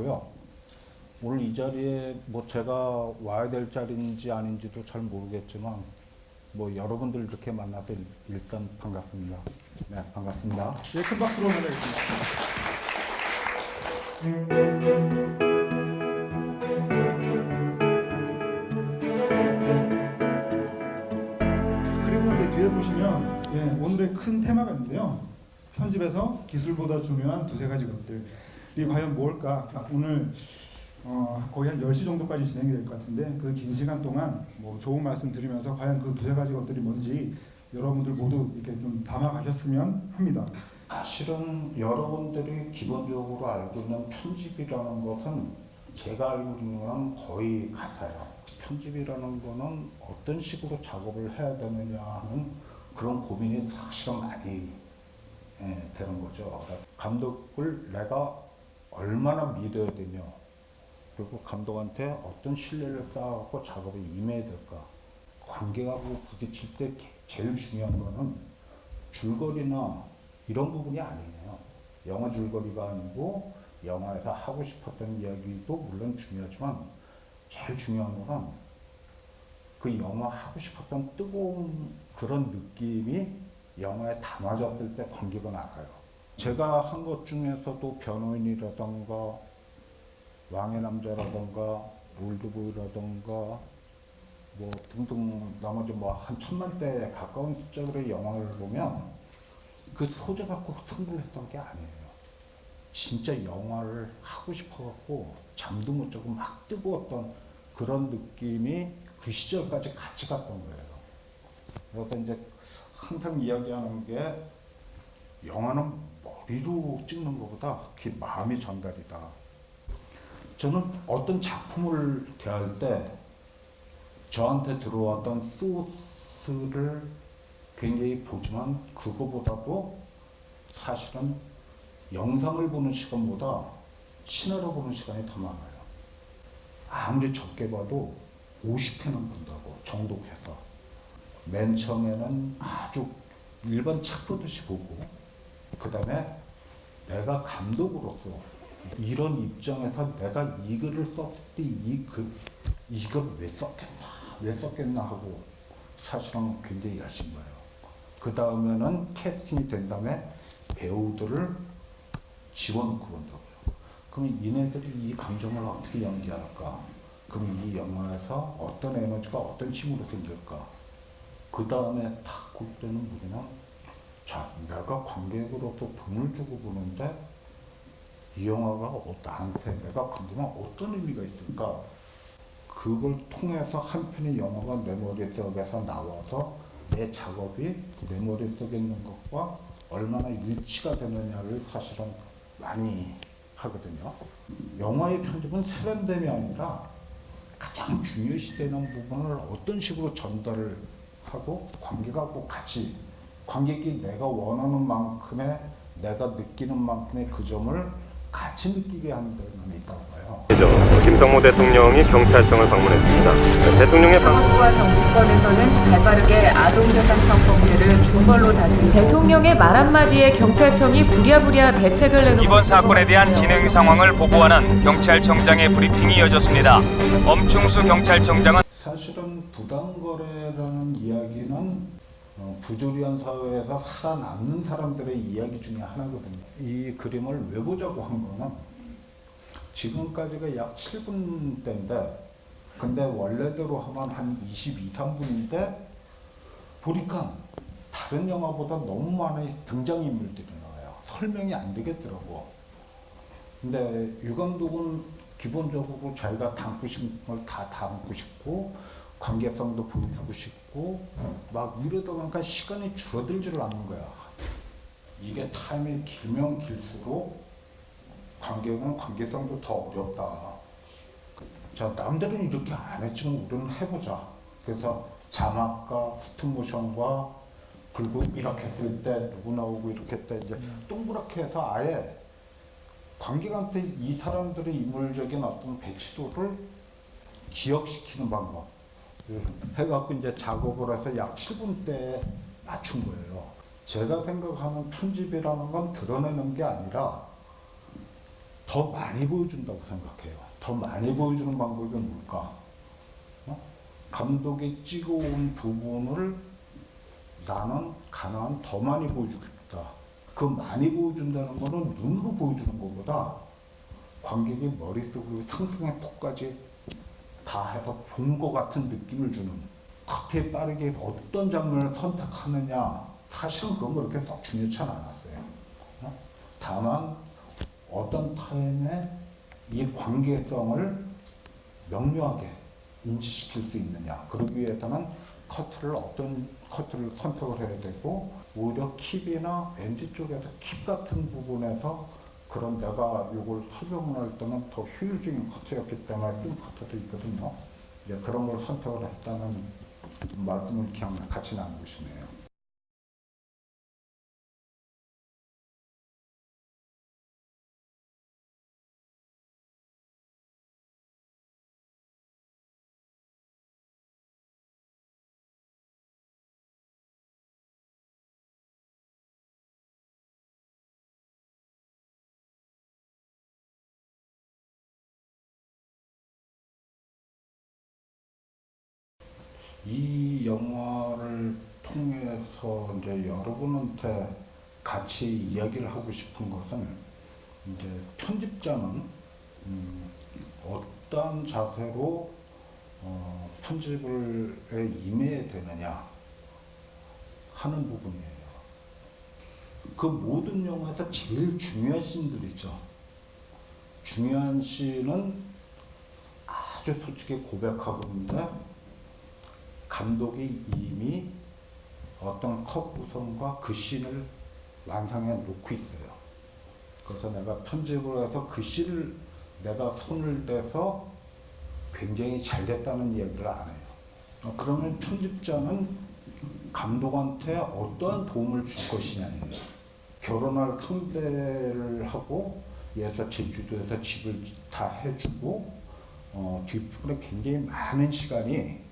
하고요. 오늘 이 자리에 뭐 제가 와야 될 자리인지 아닌지도 잘 모르겠지만 뭐 여러분들 이렇게 만나서 일- 일단 반갑습니다. 네, 반갑습니다. 예, 큰 박수로 이제 뒤에 보시면 예, 오늘의 큰 테마가 있는데요. 편집에서 기술보다 중요한 두세 가지 것들. 이 과연 뭘까? 아, 오늘 어, 거의 한 10시 정도까지 진행이 될 것 같은데 그 긴 시간 동안 뭐 좋은 말씀 드리면서 과연 그 두세 가지 것들이 뭔지 여러분들 모두 이렇게 좀 담아 가셨으면 합니다. 사실은 여러분들이 기본적으로 알고 있는 편집이라는 것은 제가 알고 있는 거랑 거의 같아요. 편집이라는 거는 어떤 식으로 작업을 해야 되느냐 하는 그런 고민이 사실은 많이 예, 되는 거죠. 감독을 내가 얼마나 믿어야 되냐 그리고 감독한테 어떤 신뢰를 쌓아갖고 작업에 임해야 될까 관객하고 부딪힐 때 제일 중요한 거는 줄거리나 이런 부분이 아니에요. 영화 줄거리가 아니고 영화에서 하고 싶었던 이야기도 물론 중요하지만 제일 중요한 거는 그 영화 하고 싶었던 뜨거운 그런 느낌이 영화에 담아졌을 때 관객은 알아요. 제가 한 것 중에서도 변호인이라던가 왕의 남자라던가 올드보이라던가 뭐 등등 나머지 뭐 한 천만 대 가까운 숫자들의 영화를 보면 그 소재 갖고 승부를 했던 게 아니에요. 진짜 영화를 하고 싶어갖고 잠도 못 자고 막 뜨거웠던 그런 느낌이 그 시절까지 같이 갔던 거예요. 그래서 이제 항상 이야기하는 게 영화는 머리로 찍는 것보다 그게 마음이 전달이다. 저는 어떤 작품을 대할 때 저한테 들어왔던 소스를 굉장히 보지만 그거보다도 사실은 영상을 보는 시간보다 시나리오 보는 시간이 더 많아요. 아무리 적게 봐도 50회는 본다고 정독해서 맨 처음에는 아주 일반 책 보듯이 보고 그 다음에 내가 감독으로서 이런 입장에서 내가 이 글을 썼을 때 이 글, 이걸 왜 썼겠나 왜 썼겠나 하고 사실은 굉장히 열심히 봐요. 그 다음에는 캐스팅이 된 다음에 배우들을 집어넣고 본다고요. 그럼 얘네들이 이 감정을 어떻게 연기할까? 그럼 이 영화에서 어떤 에너지가 어떤 힘으로 생길까? 그 다음에 탁볼 때는 우리는 자, 내가 관객으로서 돈을 주고 보는데 이 영화가 어- 나한테 내가 관계면 어떤 의미가 있을까? 그걸 통해서 한 편의 영화가 내 머릿속에서 나와서 내 작업이 내 머릿속에 있는 것과 얼마나 일치가 되느냐를 사실은 많이 하거든요. 영화의 편집은 세련됨이 아니라 가장 중요시되는 부분을 어떤 식으로 전달을 하고 관객하고 같이 관객이 내가 원하는 만큼의 내가 느끼는 만큼의 그 점을 같이 느끼게 하는 데는 있다고 봐요. 김성모 대통령이 경찰청을 방문했습니다. 대통령의 방... 정부와 정치권에서는 발빠르게 아동재산 성범죄를 중벌로 다스리고 대통령의 말 한마디에 경찰청이 부랴부랴 대책을 내놓고 이번 사건에 대한 진행 상황을 보고하는 경찰청장의 브리핑이 이어졌습니다. 엄충수 경찰청장은 사실은 어, 부조리한 사회에서 살아남는 사람들의 이야기 중에 하나거든요. 이 그림을 왜 보자고 한 거는 지금까지가 약 7분대인데 근데 원래대로 하면 한 22, 3분인데 보니까 다른 영화보다 너무 많은 등장인물들이 나와요. 설명이 안 되겠더라고. 근데 유 감독은 기본적으로 자기가 담고 싶은 걸 다 담고 싶고 관계성도 보여주고 싶고 막 이러다 보니까 시간이 줄어들지를 않는 거야. 이게 타임이 길면 길수록 관객은 관계성도 더 어렵다. 자 남들은 이렇게 안 했지만 우리는 해보자. 그래서 자막과 스톱모션과 그리고 이렇게 했을 때 누구 나오고 이렇게 때 이제 동그랗게 해서 아예 관객한테 이 사람들의 인물적인 어떤 배치도를 기억시키는 방법 해갖고 이제 작업을 해서 약 7분대에 맞춘 거예요. 제가 생각하는 편집이라는 건 드러내는 게 아니라 더 많이 보여준다고 생각해요. 더 많이 보여주는 방법이 뭘까? 어? 감독이 찍어온 부분을 나는 가능한 더 많이 보여주고 싶다. 그 많이 보여준다는 거는 눈으로 보여주는 것보다 관객이 머릿속으로 상상의 폭까지 다 해서 본것 같은 느낌을 주는 그렇게 빠르게 어떤 장면을 선택하느냐 사실은 그런 거 그렇게 썩 중요치 않았어요. 어? 다만 어떤 타임에 이 관계성을 명료하게 인지시킬 수 있느냐 그러기 위해서는 커트를 어떤 커트를 선택을 해야 되고 오히려 킵이나 엔지 쪽에서 킵 같은 부분에서 그런 내가 이걸 설명을 할 때는 더 효율적인 커트였기 때문에 뜬 커트도 있거든요. 이제 그런 걸 선택을 했다는 말씀을 그냥 같이 나누고 싶네요. 이 영화를 통해서 이제 여러분한테 같이 이야기를 하고 싶은 것은 이제 편집자는 음, 어떤 자세로 어, 편집을 에 임해야 되느냐 하는 부분이에요. 그 모든 영화에서 제일 중요한 씬들이죠. 중요한 씬은 아주 솔직히 고백하고 있는데 감독이 이미 어떤 컷 구성과 그 씬을 완성해 놓고 있어요. 그래서 내가 편집을 해서 그 씬을 내가 손을 대서 굉장히 잘 됐다는 이야기를 안 해요. 어, 그러면 편집자는 감독한테 어떠한 도움을 줄 것이냐예요. 결혼할 상대를 하고 얘서 제주도에서 집을 다 해주고 어, 뒷부분에 굉장히 많은 시간이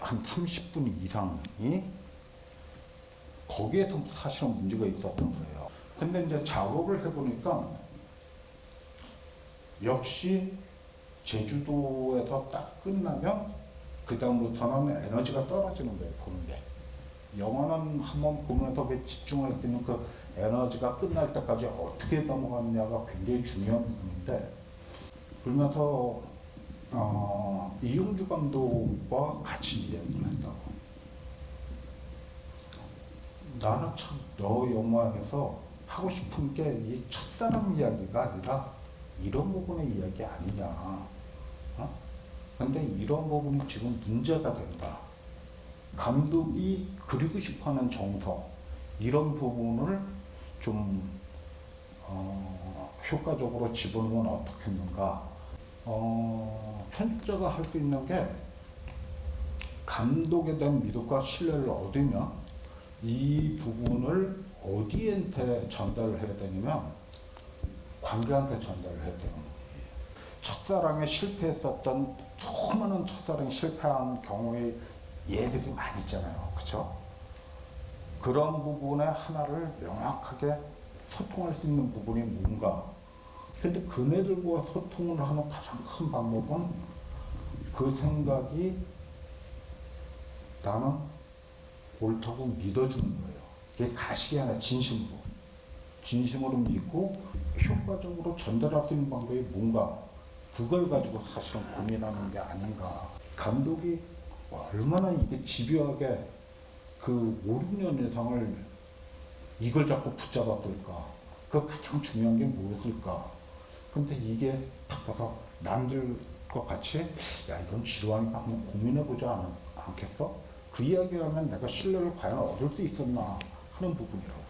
한 30분 이상이 거기에서 사실은 문제가 있었던 거예요. 근데 이제 작업을 해보니까 역시 제주도에서 딱 끝나면 그 다음부터는 에너지가 떨어지는 거예요, 보는데. 영화는 한번 보면서 왜 집중할 수 있는 그 에너지가 끝날 때까지 어떻게 넘어갔냐가 굉장히 중요한 부분인데, 그러면서 어, 이용주 감독과 같이 이야기를 했다고. 나는 참 너 영화에서 하고 싶은 게 이 첫사랑 이야기가 아니라 이런 부분의 이야기 아니냐. 어? 근데 이런 부분이 지금 문제가 된다. 감독이 그리고 싶어하는 정서 이런 부분을 좀 어, 효과적으로 집어넣으면 어떻겠는가. 어, 편집자가 할 수 있는 게 감독에 대한 믿음과 신뢰를 얻으면 이 부분을 어디한테 전달을 해야 되냐면 관객한테 전달을 해야 되는 거예요. 첫사랑에 실패했었던 수많은 첫사랑이 실패한 경우의 예들이 많이 있잖아요. 그렇죠? 그런 부분의 하나를 명확하게 소통할 수 있는 부분이 뭔가 근데 그네들과 소통을 하는 가장 큰 방법은 그 생각이 나는 옳다고 믿어주는 거예요. 그게 가식이 아니라 진심으로. 진심으로 믿고 효과적으로 전달할 수 있는 방법이 뭔가 그걸 가지고 사실은 고민하는 게 아닌가. 감독이 얼마나 이게 집요하게 그 5, 6년 이상을 이걸 자꾸 붙잡았을까. 그 가장 중요한 게 무엇일까. 근데 이게 딱 봐서 남들과 같이 야 이건 지루하니까 한번 고민해보지 않, 않겠어? 그 이야기하면 내가 신뢰를 과연 얻을 수 있었나 하는 부분이라고요.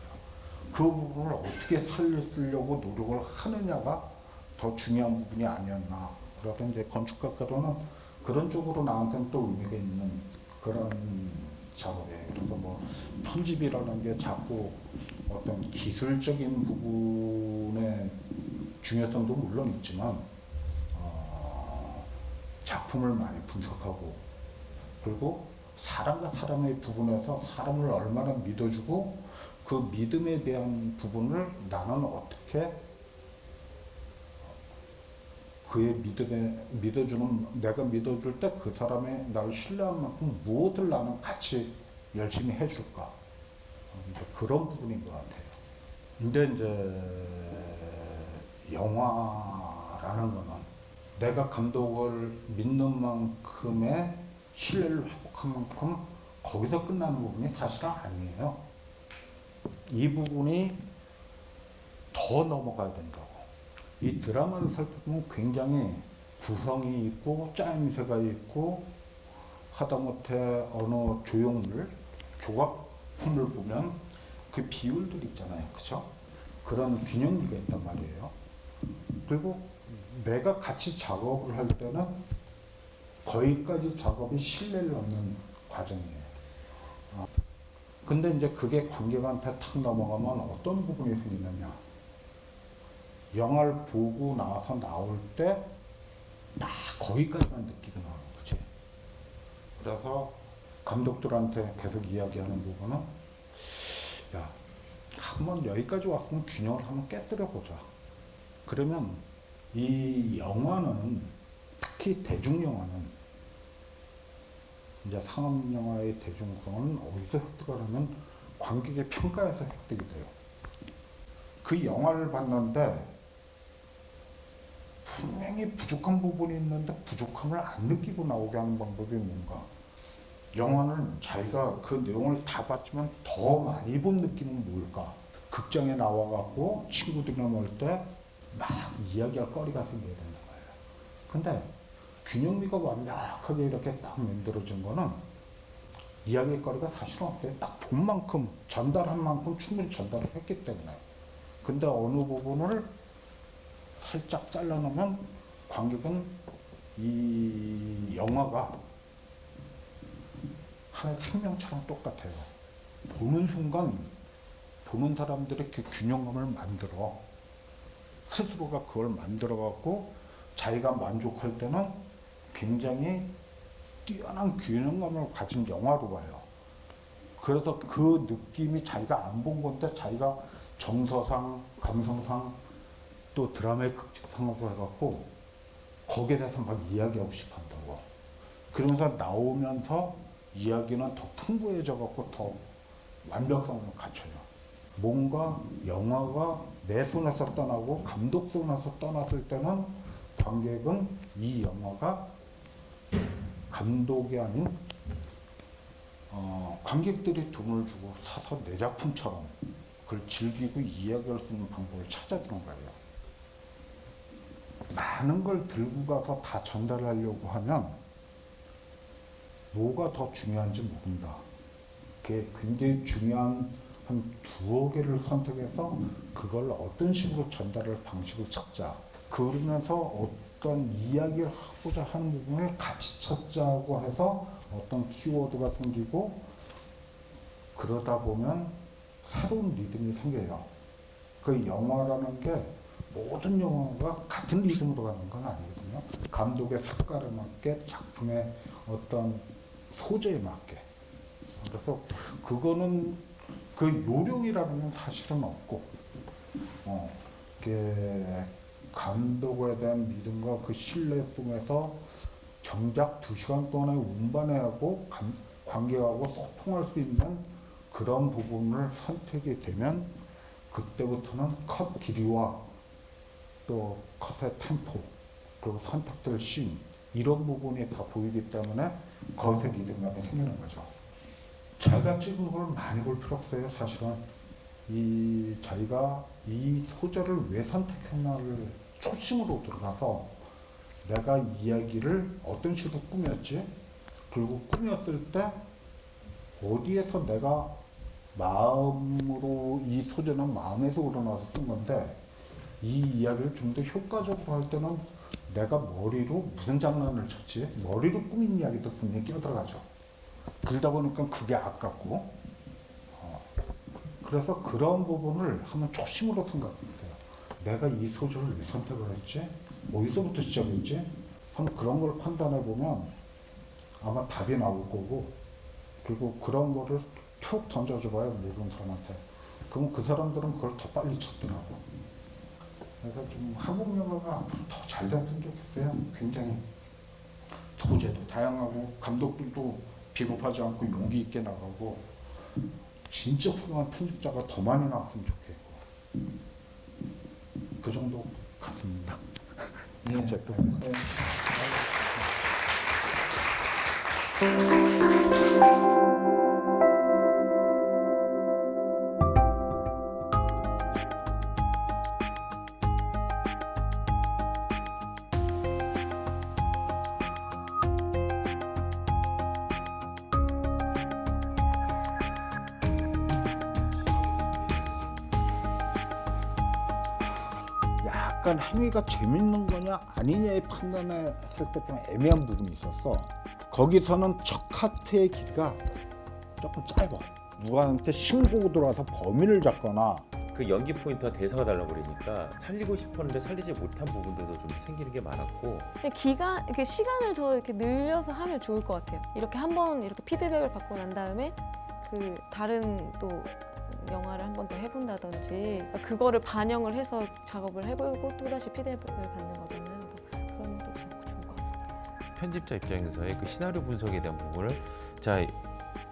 그 부분을 어떻게 살리려고 노력을 하느냐가 더 중요한 부분이 아니었나. 그래서 이제 건축학과로는 그런 쪽으로 나한테는 또 의미가 있는 그런 작업이에요. 그래서 뭐 편집이라는 게 자꾸 어떤 기술적인 부분의 중요성도 물론 있지만 어, 작품을 많이 분석하고 그리고 사람과 사람의 부분에서 사람을 얼마나 믿어주고 그 믿음에 대한 부분을 나는 어떻게 그의 믿음에 믿어주는 내가 믿어줄 때 그 사람의 나를 신뢰한 만큼 무엇을 나는 같이 열심히 해줄까 그런 부분인 것 같아요. 근데 이제 영화라는 거는 내가 감독을 믿는 만큼의 신뢰를 회복한 만큼 거기서 끝나는 부분이 사실은 아니에요. 이 부분이 더 넘어가야 된다고. 이 드라마를 살펴보면 굉장히 구성이 있고 짜임새가 있고 하다못해 어느 조형물, 조각품을 보면 그 비율들이 있잖아요. 그죠? 그런 균형미가 있단 말이에요. 그리고 내가 같이 작업을 할 때는 거기까지 작업이 신뢰를 얻는 과정이에요. 어. 근데 이제 그게 관객한테 탁 넘어가면 어떤 부분이 생기느냐. 영화를 보고 나서 나올 때딱 거기까지만 느끼게 나오는 거지. 그래서 감독들한테 계속 이야기하는 부분은 야, 한번 여기까지 왔으면 균형을 한번 깨뜨려 보자. 그러면 이 영화는 특히 대중 영화는 이제 상업 영화의 대중성은 어디서 획득하냐면 관객의 평가에서 획득이 돼요. 그 영화를 봤는데 분명히 부족한 부분이 있는데 부족함을 안 느끼고 나오게 하는 방법이 뭔가? 영화는 자기가 그 내용을 다 봤지만 더 많이 본 느낌은 뭘까? 극장에 나와갖고 친구들이랑 놀때 막 이야기할 거리가 생겨야 된단 말이야. 근데 균형미가 완벽하게 이렇게 딱 만들어진 거는 이야기할 거리가 사실은 없어요. 딱 본 만큼 전달한 만큼 충분히 전달을 했기 때문에. 근데 어느 부분을 살짝 잘라놓으면 관객은 이 영화가 하나의 생명처럼 똑같아요. 보는 순간 보는 사람들의 그 균형감을 만들어 스스로가 그걸 만들어 갖고 자기가 만족할 때는 굉장히 뛰어난 균형감을 가진 영화로 봐요. 그래서 그 느낌이 자기가 안 본 건데 자기가 정서상, 감성상 또 드라마의 극적상으로 해갖고 거기에 대해서 막 이야기하고 싶어 한다고. 그러면서 나오면서 이야기는 더 풍부해져 갖고 더 완벽성을 갖춰요. 뭔가 영화가 내 손에서 떠나고 감독 손에서 떠났을 때는 관객은 이 영화가 감독이 아닌 어, 관객들이 돈을 주고 사서 내 작품처럼 그걸 즐기고 이야기할 수 있는 방법을 찾아주는 거예요. 많은 걸 들고 가서 다 전달하려고 하면 뭐가 더 중요한지 모른다. 그게 굉장히 중요한 한 두어 개를 선택해서 그걸 어떤 식으로 전달할 방식을 찾자. 그러면서 어떤 이야기를 하고자 하는 부분을 같이 찾자고 해서 어떤 키워드가 생기고 그러다 보면 새로운 리듬이 생겨요. 그 영화라는 게 모든 영화가 같은 리듬으로 가는 건 아니거든요. 감독의 색깔에 맞게 작품의 어떤 소재에 맞게. 그래서 그거는 그 요령이라는 건 사실은 없고, 어, 감독에 대한 믿음과 그 신뢰 속에서 정작 두 시간 동안에 운반해하고 감- 관객하고 소통할 수 있는 그런 부분을 선택이 되면 그때부터는 컷 길이와 또 컷의 템포 그리고 선택될 씬 이런 부분이 다 보이기 때문에 거기서 리듬감이 생기는 거죠. 자기가 찍은 걸 많이 볼 필요 없어요. 사실은. 이 자기가 이 소재를 왜 선택했나를 초심으로 들어가서 내가 이야기를 어떤 식으로 꾸몄지? 그리고 꾸몄을 때 어디에서 내가 마음으로 이 소재는 마음에서 우러나서 쓴 건데 이 이야기를 좀 더 효과적으로 할 때는 내가 머리로 무슨 장난을 쳤지? 머리로 꾸민 이야기도 분명히 끼어들어가죠 그러다 보니까 그게 아깝고 어, 그래서 그런 부분을 한번 초심으로 생각해보세요. 내가 이 소재를 왜 선택을 했지? 어디서부터 시작했지? 한번 그런 걸 판단해 보면 아마 답이 나올 거고 그리고 그런 거를 툭 던져줘봐요 모르는 사람한테. 그럼 그 사람들은 그걸 더 빨리 찾더라고. 그래서 좀 한국 영화가 앞으로 더 잘 됐으면 좋겠어요. 굉장히. 소재도. 다양하고 감독들도 비겁하지 않고 용기 있게 나가고 진짜 훌륭한 편집자가 더 많이 나왔으면 좋겠고 그 정도 같습니다. 예, 어쨌든. 네. 약간 행위가 재밌는 거냐 아니냐의 판단했을 때 좀 애매한 부분이 있었어. 거기서는 첫 카트의 길이가 조금 짧아. 누구한테 신고가 들어와서 범인을 잡거나 그 연기 포인트와 대사가 달라버리니까 살리고 싶었는데 살리지 못한 부분들도 좀 생기는 게 많았고 근데 기간 그 시간을 더 이렇게 늘려서 하면 좋을 것 같아요. 이렇게 한번 이렇게 피드백을 받고 난 다음에 그 다른 또 영화를 한 번 더 해본다든지 그거를 반영을 해서 작업을 해보고 또 다시 피드백을 받는 거잖아요. 그런 것도 좀 좋을 것 같습니다. 편집자 입장에서의 그 시나리오 분석에 대한 부분을 자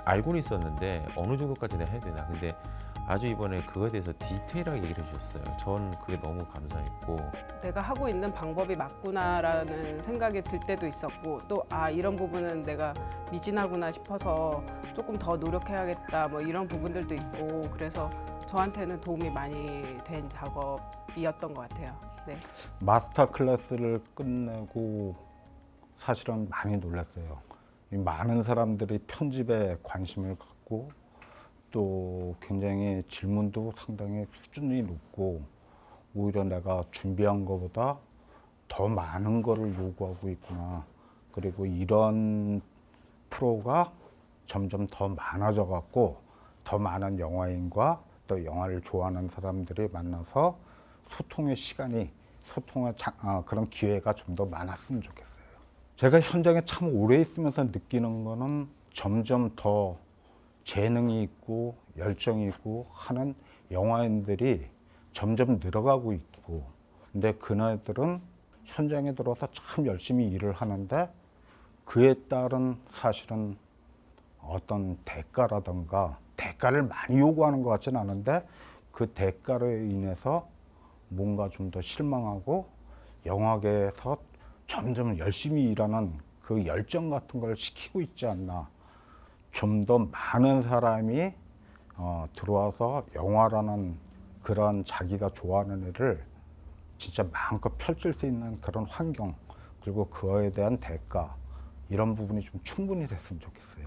알고는 있었는데 어느 정도까지 내가 해야 되나 근데 아주 이번에 그거에 대해서 디테일하게 얘기를 해주셨어요. 전 그게 너무 감사했고 내가 하고 있는 방법이 맞구나라는 생각이 들 때도 있었고 또 아 이런 부분은 내가 미진하구나 싶어서 조금 더 노력해야겠다 뭐 이런 부분들도 있고 그래서 저한테는 도움이 많이 된 작업이었던 것 같아요. 네. 마스터 클래스를 끝내고 사실은 많이 놀랐어요. 이 많은 사람들이 편집에 관심을 갖고 또 굉장히 질문도 상당히 수준이 높고 오히려 내가 준비한 것보다 더 많은 거를 요구하고 있구나. 그리고 이런 프로가 점점 더 많아져 갖고 더 많은 영화인과 또 영화를 좋아하는 사람들이 만나서 소통의 시간이 소통의 자- 아, 그런 기회가 좀 더 많았으면 좋겠어요. 제가 현장에 참 오래 있으면서 느끼는 거는 점점 더 재능이 있고 열정이 있고 하는 영화인들이 점점 늘어가고 있고 근데 그네들은 현장에 들어와서 참 열심히 일을 하는데 그에 따른 사실은 어떤 대가라든가 대가를 많이 요구하는 것 같지는 않은데 그 대가로 인해서 뭔가 좀 더 실망하고 영화계에서 점점 열심히 일하는 그 열정 같은 걸 시키고 있지 않나. 좀 더 많은 사람이 어, 들어와서 영화라는 그런 자기가 좋아하는 일을 진짜 마음껏 펼칠 수 있는 그런 환경 그리고 그거에 대한 대가 이런 부분이 좀 충분히 됐으면 좋겠어요.